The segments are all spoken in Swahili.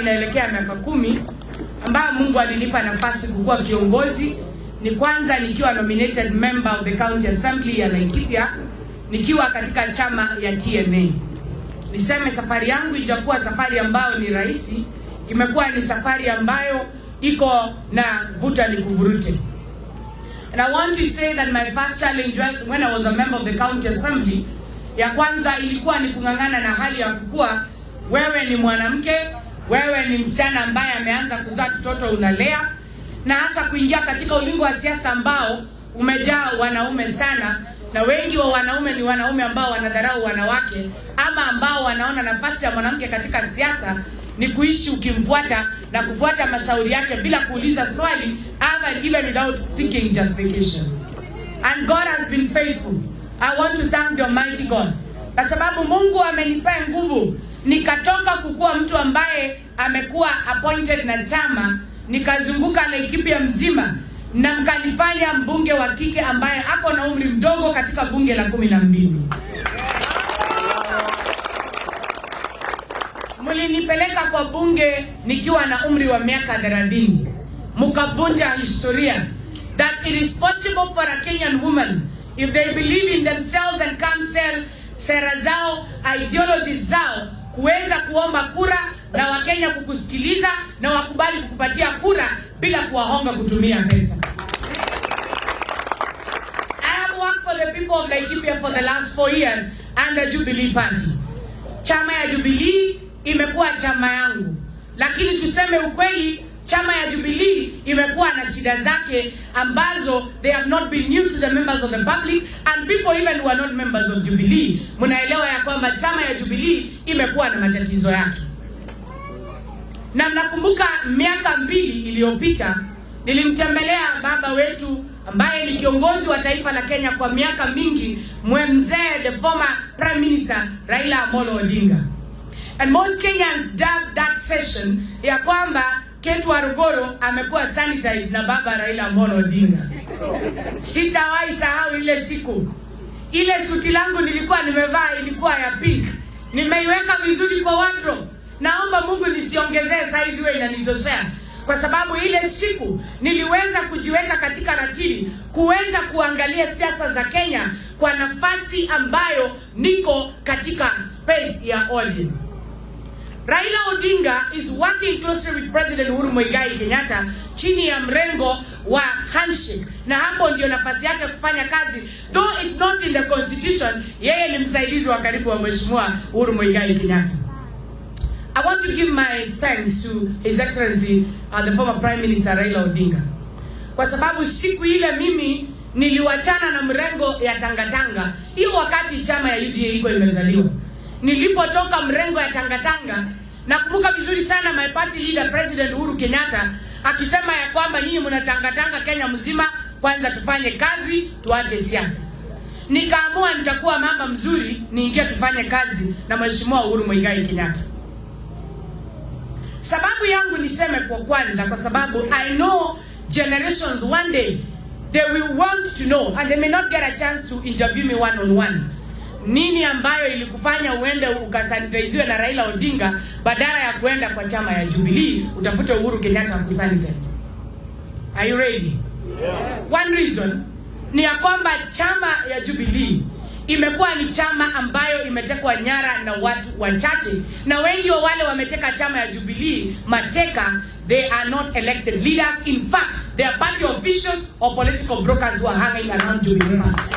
Inaelekea miaka kumi ambayo Mungu alinipa nafasi kukuwa kiongozi. Ni kwanza nikiwa nominated member of the county assembly ya Laikipia nikiwa katika chama ya TNA. Niseme safari yangu ijakuwa safari ambayo ni rahisi, imekuwa ni safari ambayo iko na vuta ni kuvurute. And I want to say that my first challenge was when I was a member of the county assembly, ya kwanza ilikuwa ni kung'ang'ana na hali ya kukua wewe ni mwanamke, wewe ni msichana ambaye ameanza kuzaa mtoto unalea, na hasa kuingia katika ulingo wa siasa ambao umejaa wanaume sana, na wengi wa wanaume ni wanaume ambao wanadharau wanawake ama ambao wanaona nafasi ya mwanamke katika siasa ni kuishi ukimfuata na kufuata mashauri yake bila kuuliza swali ama even without seeking justification. And God has been faithful. I want to thank the Almighty God. Kwa sababu Mungu amenipa nguvu nikatoka kukuwa mtu ambaye amekuwa appointed na chama nikazunguka Laikipia mzima na mkanifanya mbunge wa kike ambaye ako na umri mdogo katika bunge la kumi na mbili. Mlinipeleka kwa bunge nikiwa na umri wa miaka 30, mkavunja historia that it is possible for a Kenyan woman if they believe in themselves and sell sera zao ideology zao kuweza kuomba kura na Wakenya kukusikiliza na wakubali kukupatia kura bila kuwahonga kutumia pesa. For the people of Laikipia for the last four years under Jubilee Party. Chama ya Jubilee imekuwa chama yangu, lakini tuseme ukweli, chama ya Jubilee imekuwa na shida zake ambazo they have not been new to the members of the public and people even who are not members of Jubilee. Mnaelewa ya kwamba chama ya Jubilee imekuwa na matatizo yake, na mnakumbuka miaka mbili iliyopita nilimtembelea baba wetu ambaye ni kiongozi wa taifa la Kenya kwa miaka mingi, mzee the former prime minister Raila Amolo Odinga. And most Kenyans dubbed that session ya kwamba Ketu Warugoro amekuwa sanitized na baba Raila Amolo Odinga. Sitawahi sahau ile siku, ile suti langu nilikuwa nimevaa ilikuwa ya pink, nimeiweka vizuri kwa wardrobe. Naomba Mungu nisiongezee size iwe inanitoshea kwa sababu ile siku niliweza kujiweka katika ratili kuweza kuangalia siasa za Kenya kwa nafasi ambayo niko katika space ya audience. Raila Odinga is working closely with President Uhuru Muigai Kenyatta chini ya mrengo wa handshake, na hapo ndio nafasi yake kufanya kazi, though it's not in the constitution. Yeye ni msaidizi wa karibu wa Mheshimiwa Uhuru Muigai Kenyatta. I want to give my thanks to His Excellency uh, the former Prime Minister Raila Odinga kwa sababu siku ile mimi niliwachana na mrengo ya tangatanga hiyo, wakati chama ya UDA iko imezaliwa. Nilipotoka mrengo ya tangatanga, nakumbuka vizuri sana my party leader President Uhuru Kenyatta akisema ya kwamba nyinyi mnatangatanga Kenya mzima, kwanza tufanye kazi, tuache siasa. Nikaamua nitakuwa mama mzuri, niingie tufanye kazi na Mheshimiwa Uhuru Muigai Kenyatta. Sababu yangu niseme kwa kwanza, kwa sababu I know generations one day they will want to know and they may not get a chance to interview me one on one. Nini ambayo ilikufanya uende ukasanitaiziwe na Raila Odinga badala ya kuenda kwa chama ya Jubilee utafute Uhuru Kenyatta kusanitize? Are you ready? Yeah. One reason ni ya kwamba chama ya Jubilee imekuwa ni chama ambayo imetekwa nyara na watu wachache, na wengi wa wale wameteka chama ya Jubilee mateka, they are not elected leaders. In fact, they are party officials or political brokers who are hanging around Jubilee party.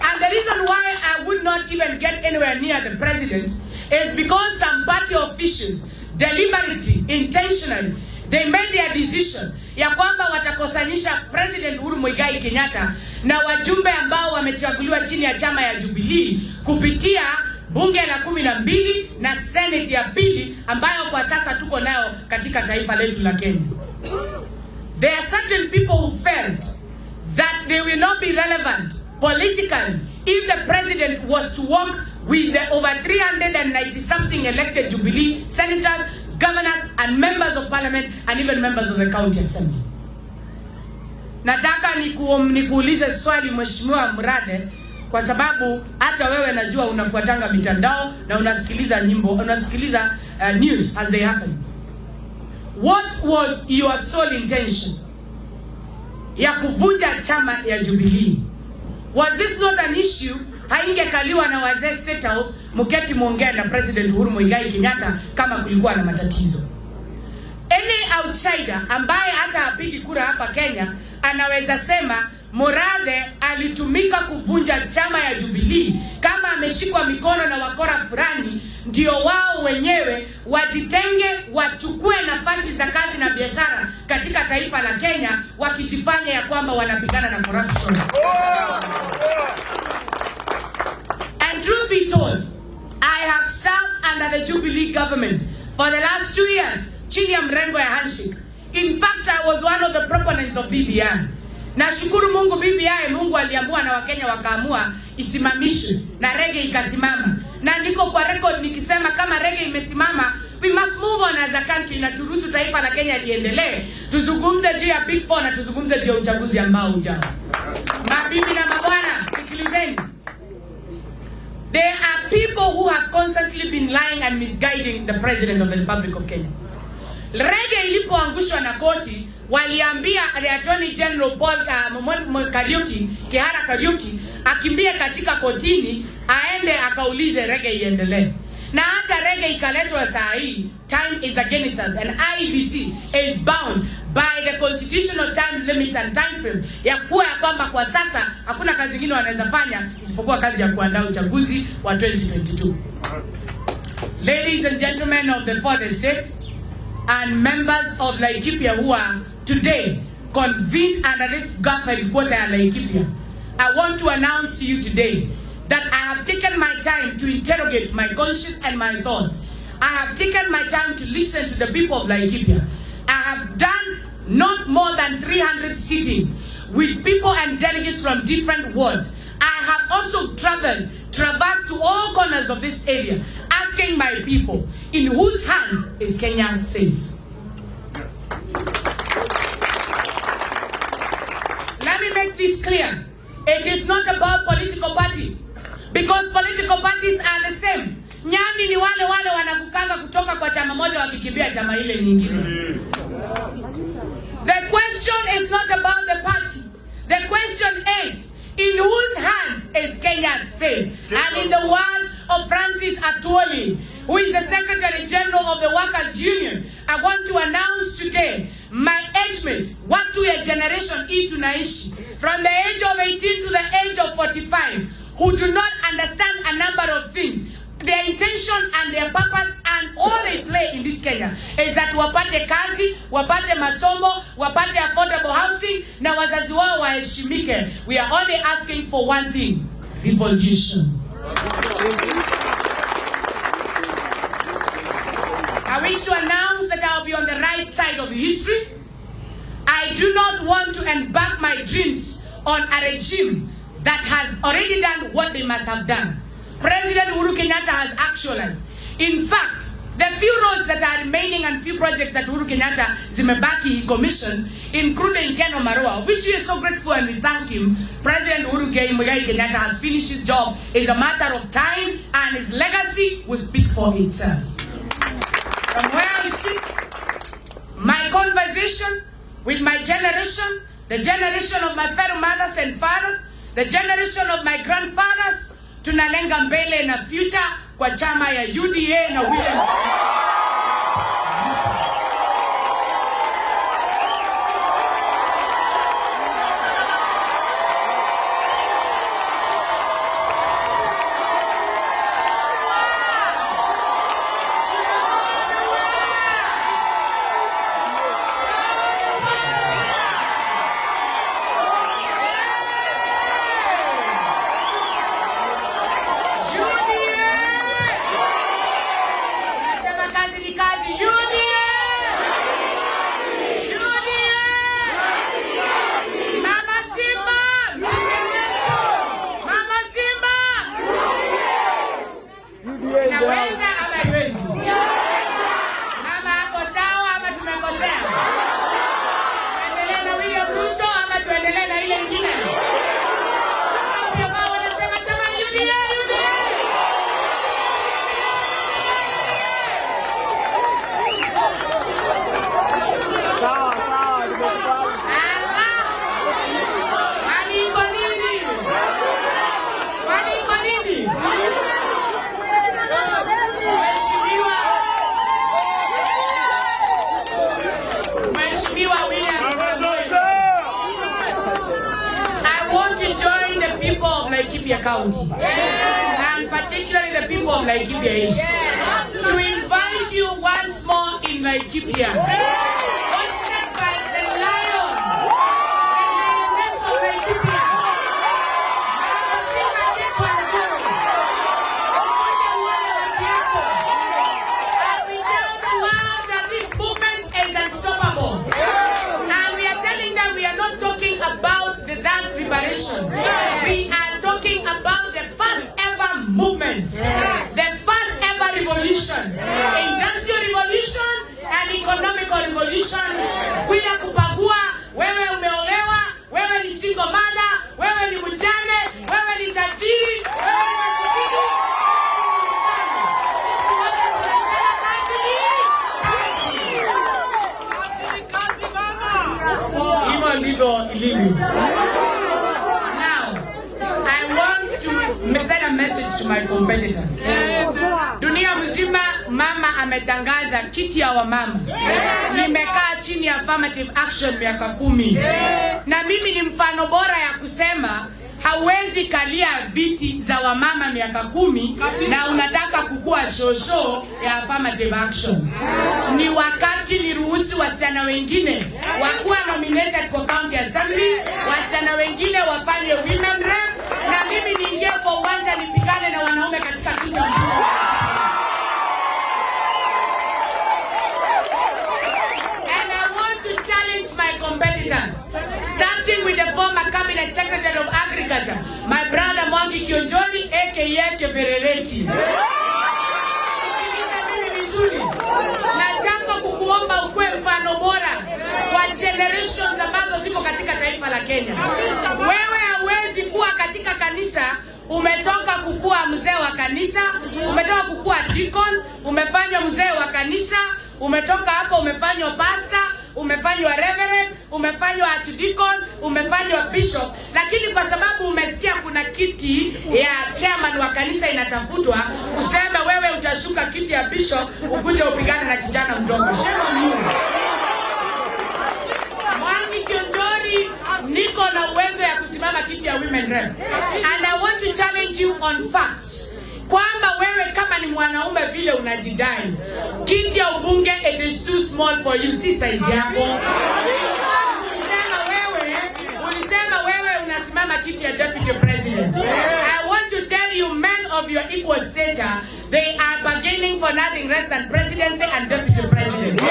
And the reason why I would not even get anywhere near the president is because some party officials deliberately, intentionally, they made their decision ya kwamba watakosanisha President Uhuru Muigai Kenyatta na wajumbe ambao wamechaguliwa chini ya chama ya Jubilee kupitia bunge la kumi na mbili na senate ya pili ambayo kwa sasa tuko nayo katika taifa letu la Kenya. There are certain people who felt that they will not be relevant politically if the president was to work with the over 390 something elected Jubilee senators governors and members of parliament and even members of the county assembly. Nataka nikuulize nikuulize swali Mheshimiwa Mrade kwa sababu hata wewe najua unafuatanga mitandao na unasikiliza nyimbo, unasikiliza uh, news as they happen. What was your sole intention ya kuvunja chama ya Jubilee? Was this not an issue? Haingekaliwa na wazee State House, mketi muongea na President Uhuru Muigai Kenyatta kama kulikuwa na matatizo. Any outsider ambaye hata apigi kura hapa Kenya anaweza sema Murathe alitumika kuvunja chama ya Jubilee kama ameshikwa mikono na wakora fulani, ndio wao wenyewe wajitenge, wachukue nafasi za kazi na biashara katika taifa la Kenya, wakijifanya ya kwamba wanapigana na corruption. And truth be told, I have served under the Jubilee government for the last two years chini ya mrengo ya handshake. In fact, I was one of the proponents of BBI. Nashukuru Mungu BBI, Mungu aliamua na Wakenya wakaamua isimamishwe na rege ikasimama, na niko kwa record nikisema kama rege imesimama, we must move on as a country, na turuhusu taifa la Kenya liendelee. Tuzungumze juu ya Big Four na tuzungumze juu ya uchaguzi ambao ujao. Mabibi na mabwana, sikilizeni. There are people who have constantly been lying and misguiding the President of the Republic of Kenya. Rege ilipoangushwa na koti, waliambia Attorney General Paul uh, Kariuki, Kihara Kariuki akimbie katika kotini aende akaulize rege iendelee. Na hata rege ikaletwa saa hii, time is against us and IBC is bound by the constitutional time limits and time frame ya kuwa ya kwamba kwa sasa hakuna kazi nyingine wanaweza fanya isipokuwa kazi ya kuandaa uchaguzi wa 2022. Ladies and gentlemen of the fourth estate and members of Laikipia who are today convened under this government at Laikipia, I want to announce to you today that I have taken my time to interrogate my conscience and my thoughts. I have taken my time to listen to the people of Laikipia. I have done not more than 300 sittings with people and delegates from different wards. I have also traveled, traversed to all corners of this area, asking my people, in whose hands is Kenya safe? Me make this clear. It is not about political parties. Because political parties are the same. Ni wale wale wanavukanga kutoka kwa chama moja chama ile nyingine. The question is not about the party. The question is, in whose hands is Kenya safe? And in the words of Francis Atwoli, who is the Secretary General of the Workers' Union, I want to announce today my age mate, watu ya generation hii tunaishi, from the age of 18 to the age of 45, who do not understand a number of things. Their intention and their purpose and all they play in this Kenya is that wapate kazi, wapate masomo, wapate affordable housing na wazazi wao waheshimike. We are only asking for one thing, revolution. I wish to announce that I'll be on the right side of history. Do not want to embark my dreams on a regime that has already done what they must have done. President Uhuru Kenyatta has actualized. In fact, the few roads that are remaining and few projects that Uhuru Kenyatta zimebaki commission, including Keno Marua, which we are so grateful and we thank him. President Uhuru Kenyatta has finished his job. It's a matter of time and his legacy will speak for itself. From where I sit, my conversation with my generation, the generation of my fellow mothers and fathers, the generation of my grandfathers, tunalenga mbele na future kwa chama ya UDA na William County, and particularly the people of Laikipia East, to invite you once more in Laikipia, my competitors. Dunia mzima mama ametangaza kiti ya wamama. Nimekaa chini ya affirmative action miaka kumi, na mimi ni mfano bora ya kusema hauwezi kalia viti za wamama miaka kumi na unataka kukua shosho ya affirmative action. Ni wakati niruhusu wasichana wengine wakuwa nominated kwa county assembly, wasichana wengine wafanye women rep, mimi niingie kwa uwanja nipigane na wanaume katika mkuu. And I want to challenge my competitors, starting with the former cabinet secretary of agriculture, my brother Mwangi Kionjoni aka Keperereki. Mimi vizuri, kukuomba ukuwe mfano bora kwa generations ambazo ziko katika taifa la Kenya. Wewe hauwezi kuwa katika kanisa umetoka kukuwa mzee wa kanisa, umetoka kukuwa deacon, umefanywa mzee wa kanisa, umetoka hapo umefanywa pastor, umefanywa reverend, umefanywa archdeacon, umefanywa bishop, lakini kwa sababu umesikia kuna kiti ya chairman wa kanisa inatafutwa, useme wewe utashuka kiti ya bishop ukuje upigane na kijana mdogo. Shema Mungu. Kionjori, niko na uwezo ya kusimama kiti ya women rep and I want to challenge you on facts kwamba wewe kama ni mwanaume vile unajidai, kiti ya ubunge it is too small for you, si size yako. Ulisema wewe, ulisema wewe unasimama kiti ya deputy president. I want to tell you men of your equal stature, they are bargaining for nothing less than presidency and deputy president.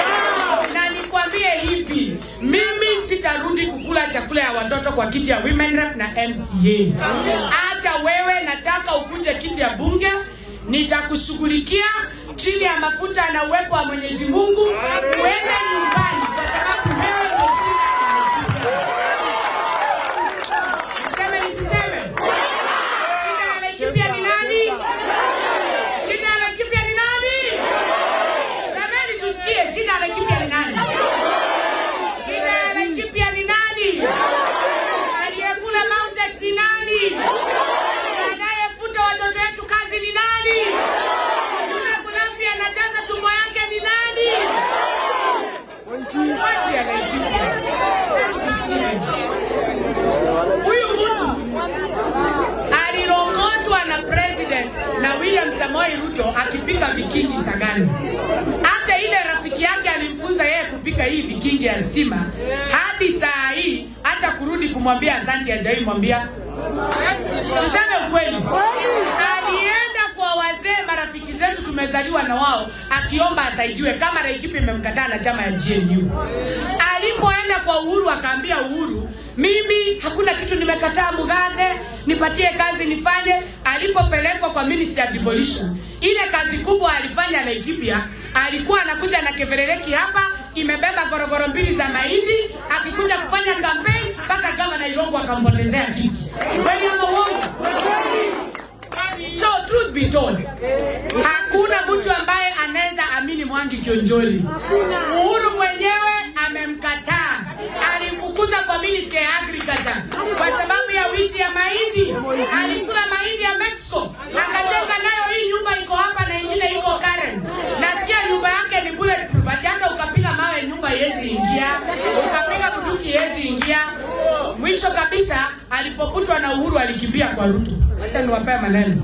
Na nikwambie hivi, sitarudi kukula chakula ya watoto kwa kiti ya women rep na MCA. Hata wewe nataka ukuje kiti ya bunge, nitakushughulikia chini ya mafuta na uwepo wa Mwenyezi Mungu, uende nyumbani kwa sababu wewe ndio shida ya Laikipia. Niseme nisiseme? Shida ya Laikipia ni nani? Shida ya Laikipia ni nani? Semeni tusikie, shida ya Laikipia ni nani? Shida ya Laikipia ni nani? Aliyekula Mautex ni nani? Anayefuta watoto wetu kazi ni nani? Yule mlafi anajaza tumbo yake ni nani? Wache ya Laikipia. Huyu mtu alirongotwa na president na Samoei Ruto akipika vikingi Sagani. Hata ile rafiki yake alimfunza yeye kupika hii vikingi ya stima, hadi saa hii hata kurudi kumwambia asante hajawahi mwambia. Tuseme ukweli, alienda kwa wazee marafiki zetu tumezaliwa na wao, akiomba asaidiwe kama Laikipia imemkataa na chama ya GNU. Alipoenda kwa Uhuru akaambia Uhuru, mimi hakuna kitu nimekataa Mugande, nipatie kazi nifanye. Alipopelekwa kwa Ministry ya Devolution, ile kazi kubwa alifanya Laikipia, alikuwa anakuja na keverereki hapa imebeba gorogoro mbili za mahindi, akikuja kufanya campaign mpaka gavana Irongo akampotezea kiti. Kweli ama uongo? So truth be told, hakuna mtu ambaye anaweza amini Mwangi Kionjoli. Kwa sababu ya wizi ya mahindi. Alikula mahindi ya Mexico, akajenga nayo hii nyumba iko hapa na ingine iko Karen. Nasikia nyumba yake ni bulletproof, ati hata ukapiga mawe nyumba iwezi ingia, ukapiga bunduki iwezi ingia. Mwisho kabisa alipofutwa na Uhuru alikimbia kwa Ruto. Acha niwapee maneno.